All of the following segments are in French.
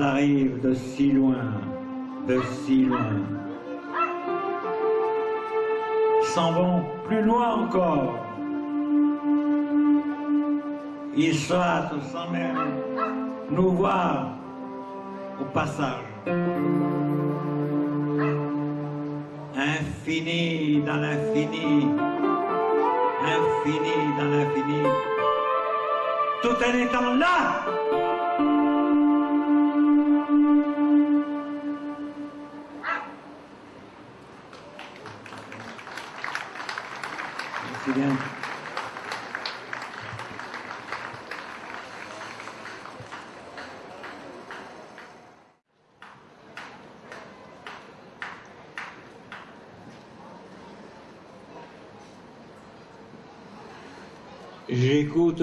Ils arrivent de si loin, de si loin. S'en vont plus loin encore. Ils sautent sans même nous voir au passage. Infini dans l'infini, infini dans l'infini, tout en étant là.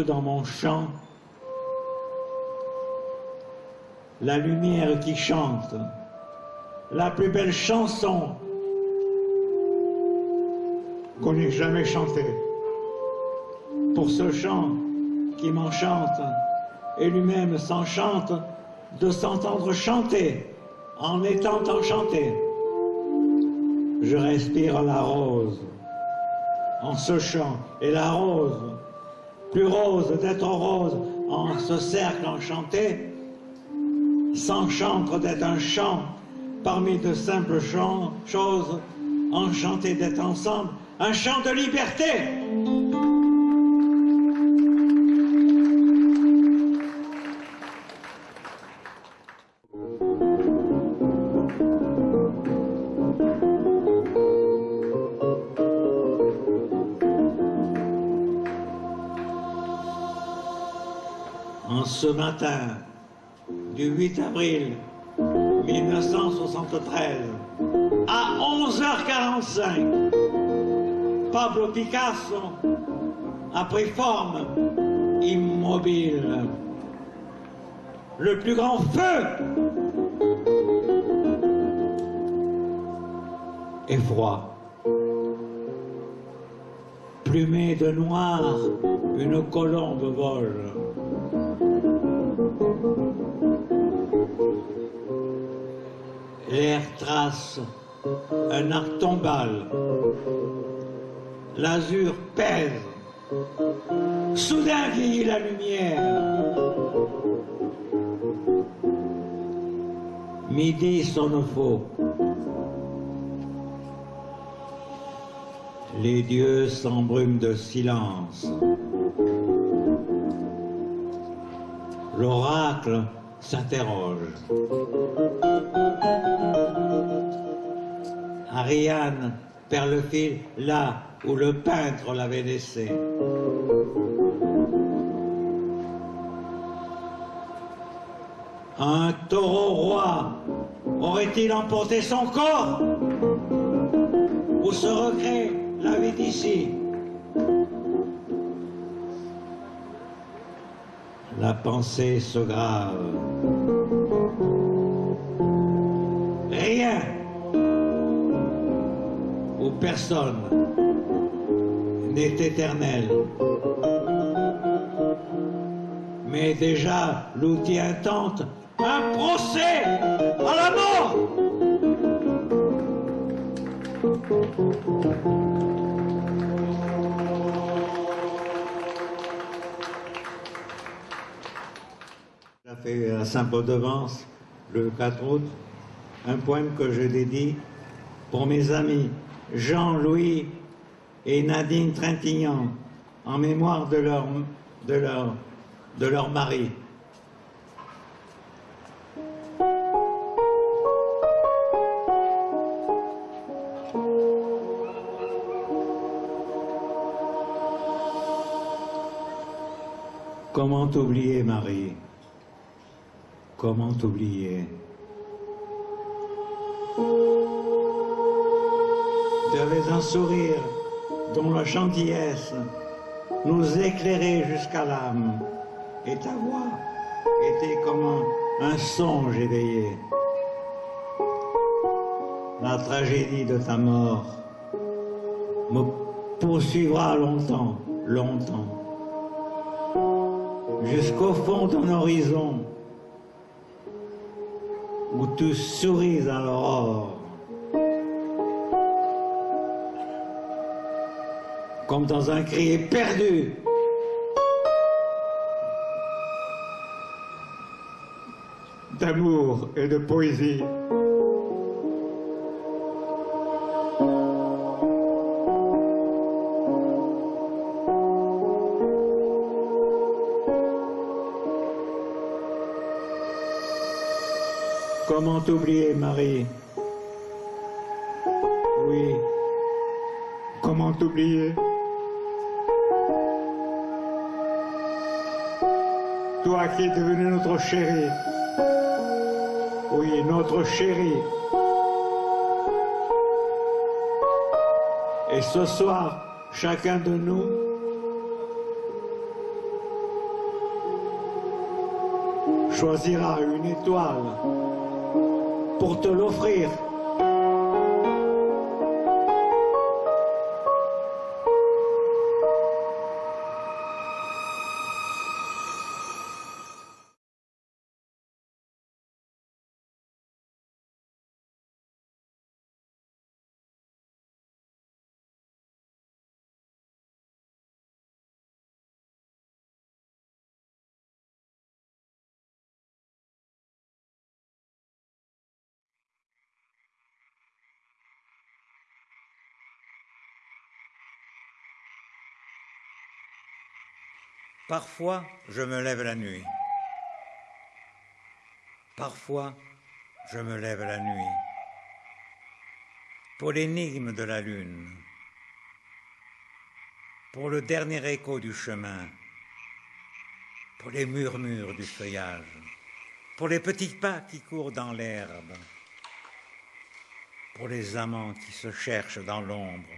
Dans mon chant la lumière qui chante, la plus belle chanson qu'on n'ait jamais chantée. Pour ce chant qui m'enchante et lui-même s'enchante de s'entendre chanter en étant enchanté. Je respire la rose en ce chant et la rose plus rose d'être rose en ce cercle enchanté, s'enchante d'être un chant parmi de simples choses, enchanté d'être ensemble, un chant de liberté. Matin du 8 avril 1973, à 11h45, Pablo Picasso a pris forme immobile. Le plus grand feu et froid. Plumé de noir, une colombe vole. L'air trace un arc tombal. L'azur pèse. Soudain vieillit la lumière. Midi sonne faux. Les dieux s'embrument de silence. L'oracle s'interroge. Ariane perd le fil là où le peintre l'avait laissé. Un taureau roi aurait-il emporté son corps? Ou se recrée la vie pensée se grave. Rien ou personne n'est éternel. Mais déjà l'outil intente un procès à Saint-Paul-de-Vence le 4 août un poème que je dédie pour mes amis Jean-Louis et Nadine Trintignant en mémoire de leur, de leur, de leur mari. Comment oublier Marie? Comment oublier Tu avais un sourire dont la gentillesse nous éclairait jusqu'à l'âme, et ta voix était comme un, un songe éveillé. La tragédie de ta mort me poursuivra longtemps, longtemps, jusqu'au fond d'un horizon tu souris à l'aurore. Comme dans un cri perdu. D'amour et de poésie. T'oublier, Marie Oui. Comment t'oublier? Toi qui es devenu notre chérie. Oui, notre chérie. Et ce soir, chacun de nous choisira une étoile pour te l'offrir. Parfois, je me lève la nuit. Parfois, je me lève la nuit. Pour l'énigme de la lune. Pour le dernier écho du chemin. Pour les murmures du feuillage. Pour les petits pas qui courent dans l'herbe. Pour les amants qui se cherchent dans l'ombre.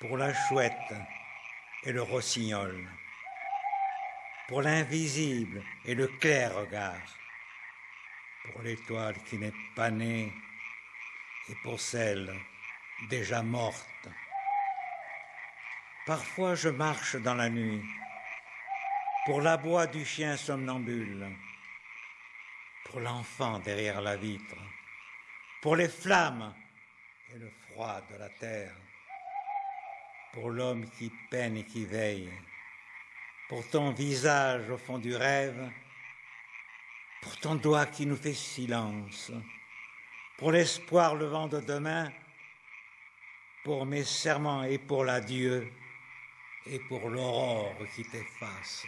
Pour la chouette et le rossignol, pour l'invisible et le clair regard, pour l'étoile qui n'est pas née et pour celle déjà morte. Parfois je marche dans la nuit, pour l'abois du chien somnambule, pour l'enfant derrière la vitre, pour les flammes et le froid de la terre pour l'homme qui peine et qui veille, pour ton visage au fond du rêve, pour ton doigt qui nous fait silence, pour l'espoir le vent de demain, pour mes serments et pour l'adieu, et pour l'aurore qui t'efface.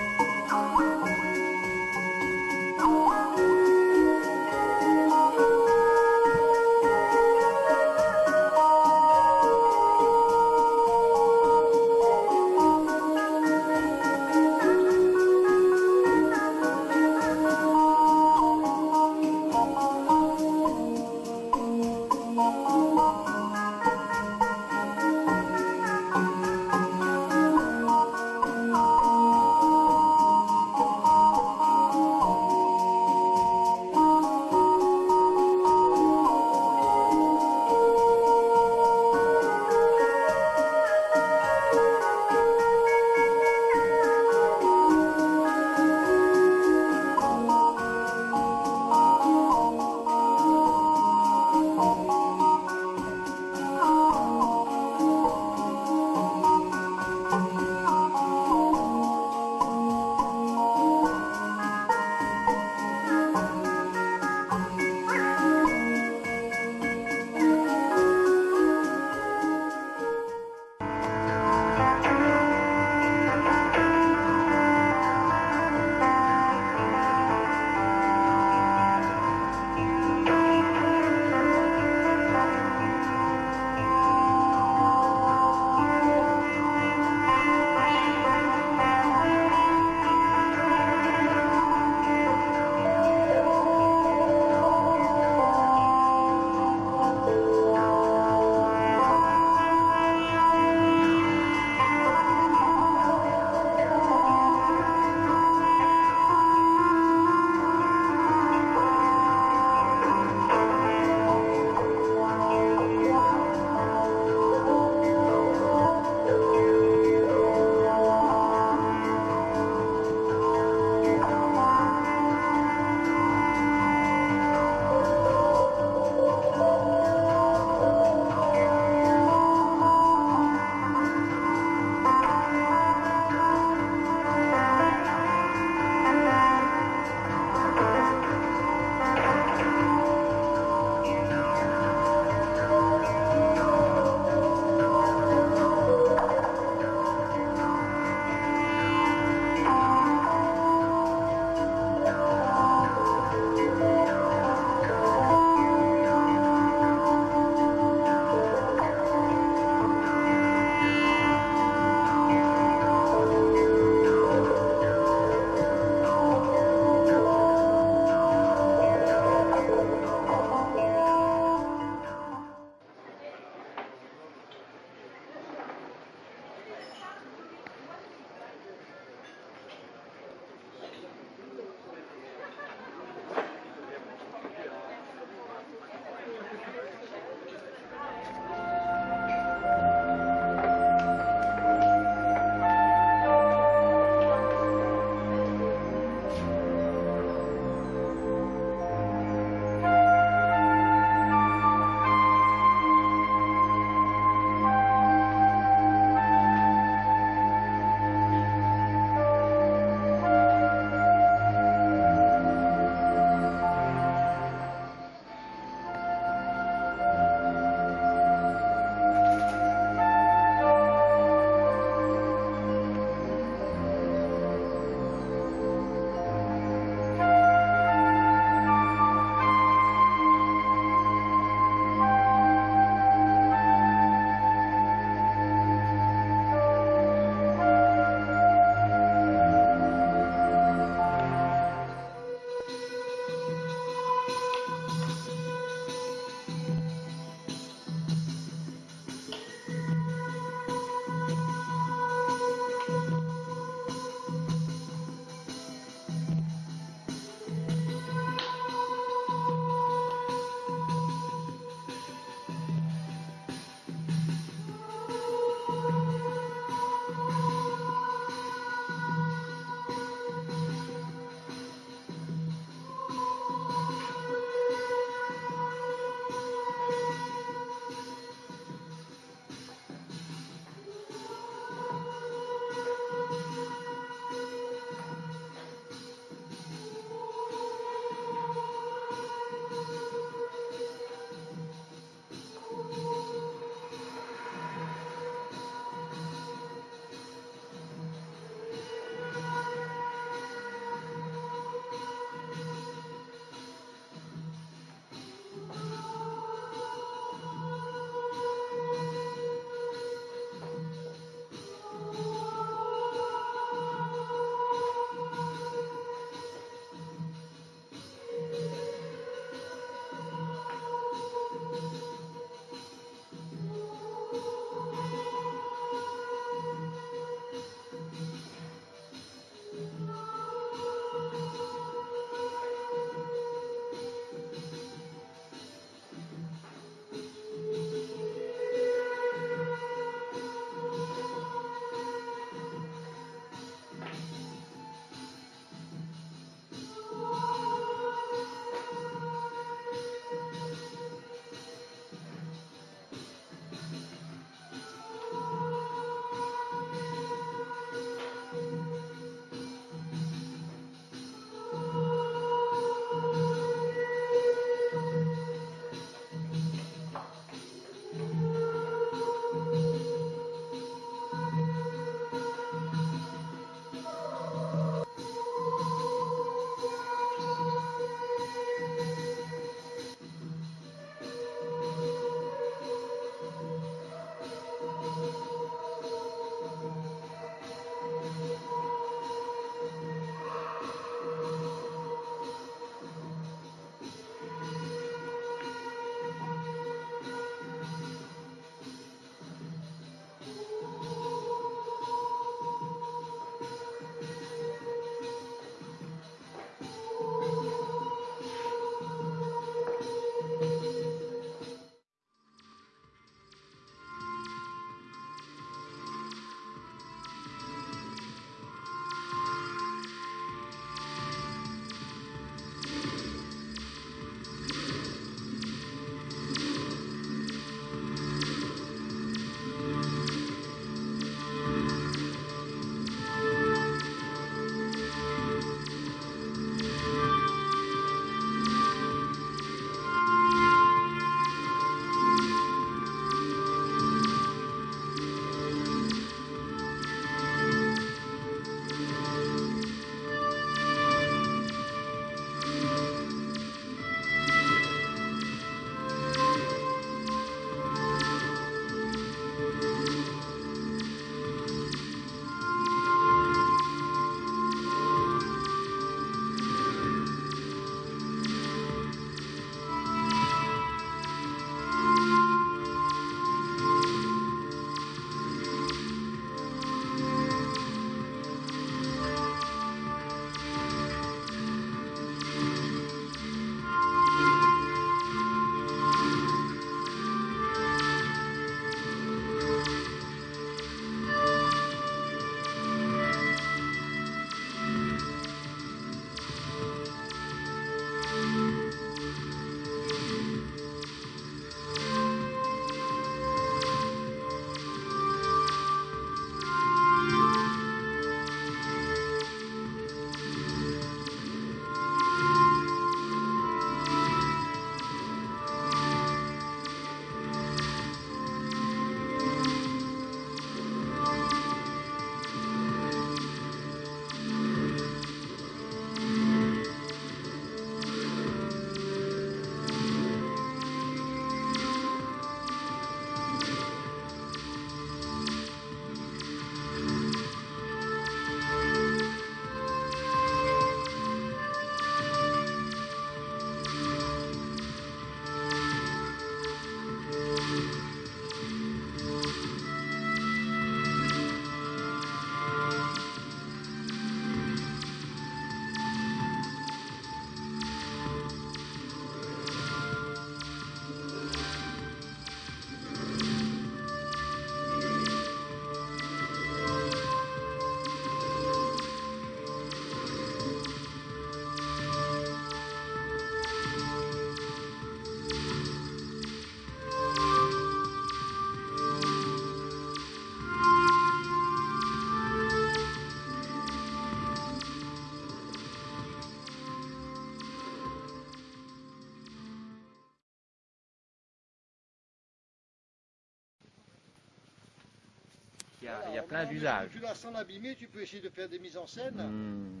Plein envie- d'usages. Tu l'as sans l'abîmer, tu peux essayer de faire des mises en scène Hmm.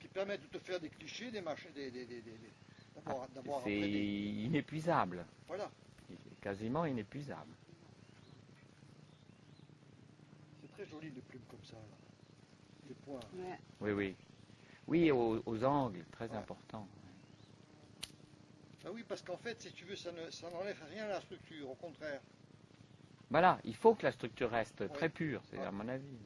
qui permettent de te faire des clichés, des machins, des, des, des, des- des- d'avoir, d'avoir C'est inépuisable. Voilà, Quasiment inépuisable. c'est très joli les plumes comme ça. Là. Les points. Ouais. Oui, oui. Oui, aux, aux angles, très Ouais. important. Ah oui, parce qu'en fait, si tu veux, ça, ne, ça n'enlève rien à la structure, au contraire. Voilà, il faut que la structure reste très pure, c'est à mon avis.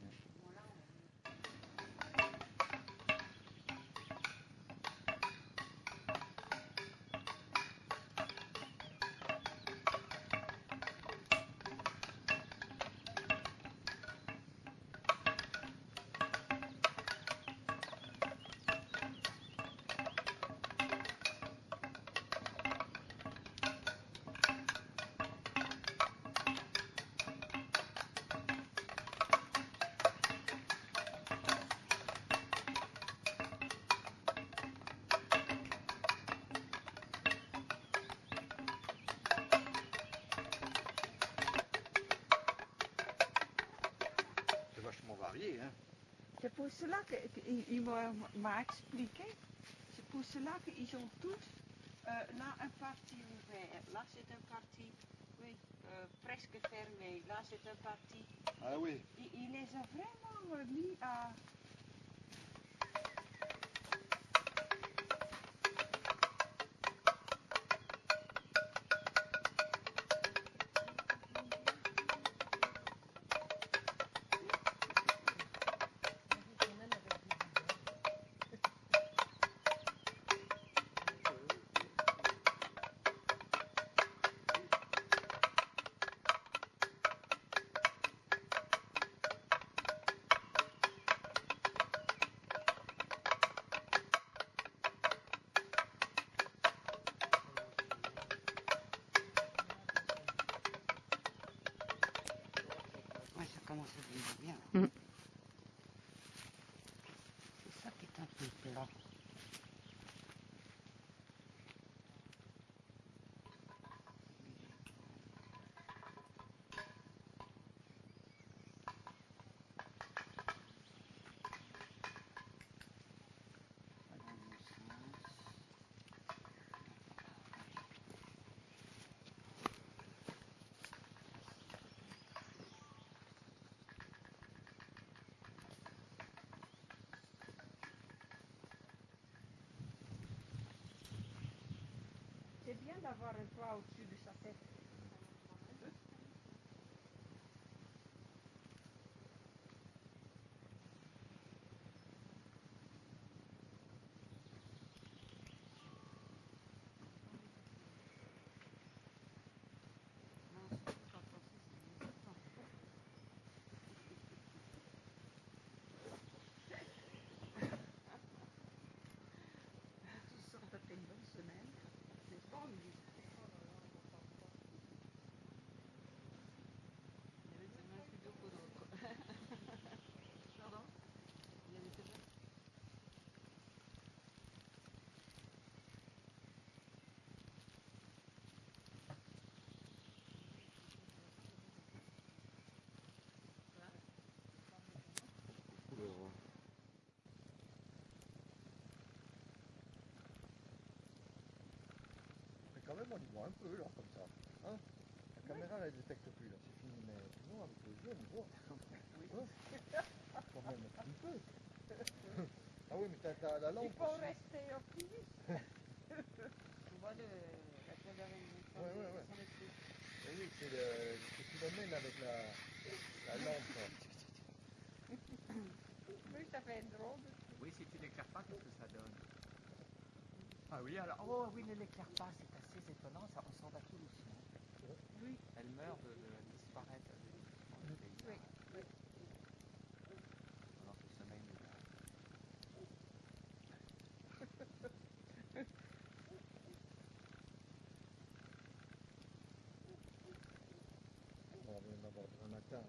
M'a expliqué. C'est pour cela qu'ils ont tous euh, là un parti ouvert. Là c'est un parti oui, euh, presque fermé. Là c'est un parti. Ah oui. Il, il les a vraiment mis à. C'est bien d'avoir quand même, on y voit un peu, là, comme ça. Hein la caméra, elle ne détecte plus, là, c'est fini. Mais sinon, avec les yeux, on y voit. Hein Quand même, un peu. ah oui, mais t'as, la Il lampe faut aussi. rester optimiste. tu vois le, la télévision. Ouais, ouais, ouais. Oui, c'est le, ce phénomène avec la, la lampe. Oui, ça fait drôle. Oui, si tu l'éclaires pas, qu'est-ce que ça donne? Ah oui, alors, oh oui, ne l'éclaire pas, c'est assez étonnant, ça, on s'en va tout doucement. Oui. Elle meurt de, de disparaître. le. Oui, oui. Pendant ce sommeil nuage. On va en avoir un matin.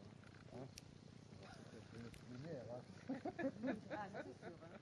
Hein une lumière. Hein Ah, c'est sûr. Hein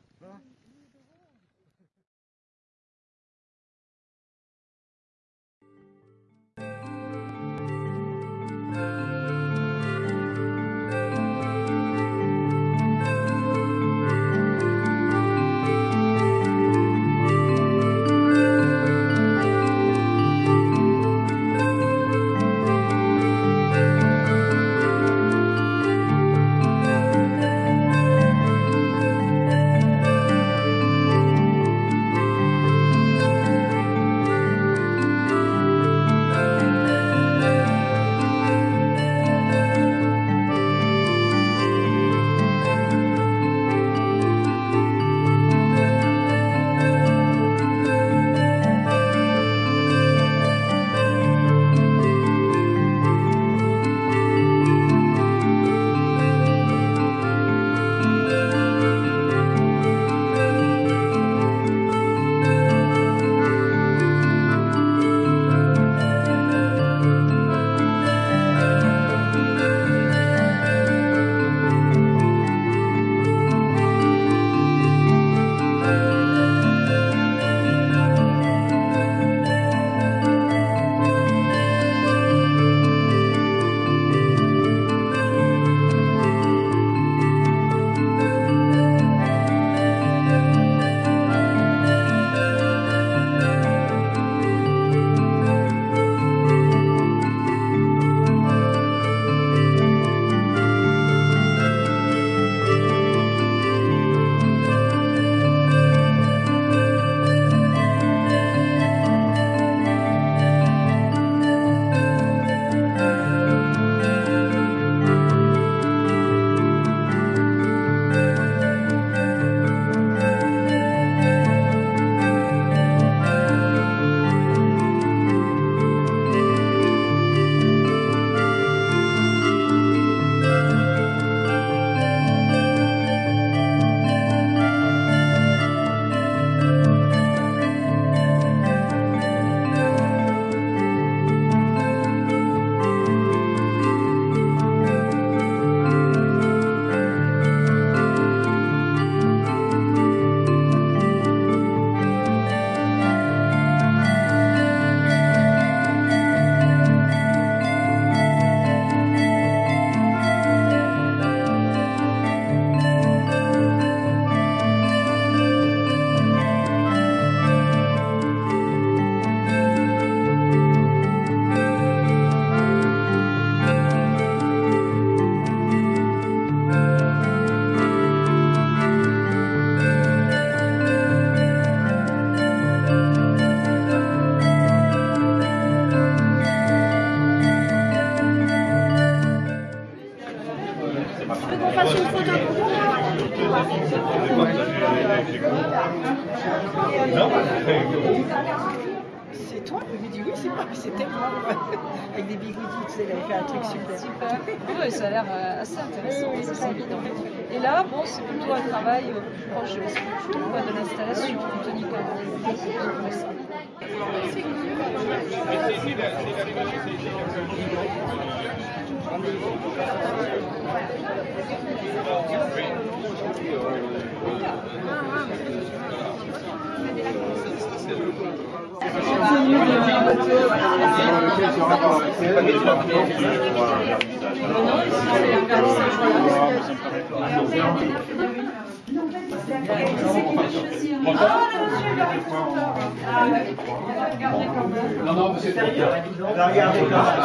Non, non, mais c'est bien.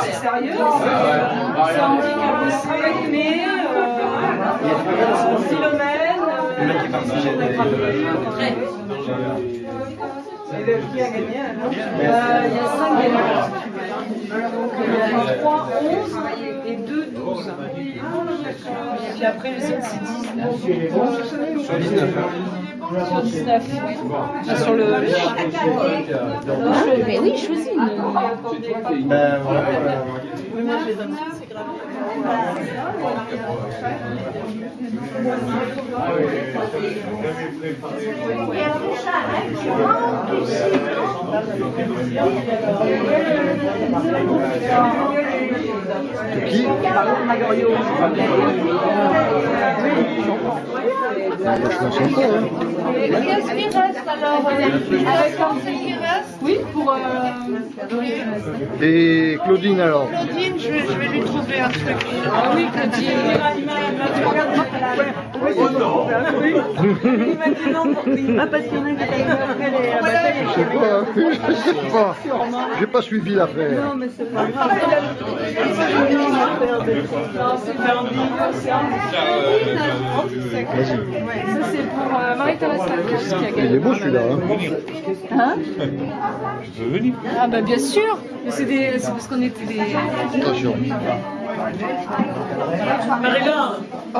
C'est sérieux C'est handicap aussi, mais euh, Philomène, Et qui a gagné Euh, il y a 5 gagnants. Donc il y a 3, 11 et 2, 12. Et puis après les autres c'est 19. Sur 19. Sur 19, oui. Ah, sur le. Mais oui, choisis une. Ben voilà. Oui, moi je les. De qui? Je m'en sens pas, hein. Qu'est-ce qui reste alors Oui, pour. euh, Et Claudine alors Claudine, je vais, je vais lui trouver un truc. Ah oui, Claudine. Il m'a dit non pour. Ah, parce qu'il y en a qui Je sais pas, hein. je sais pas. J'ai pas suivi l'affaire. Non, mais c'est pas grave. Non, c'est pas Vas-y. Ça, c'est pour euh, Marie-Thérèse qui a gagné. Il est beau celui-là. Hein, Je peux hein venir. Ah, bah bien sûr. Mais c'est parce qu'on était des. Marie-Laure oh.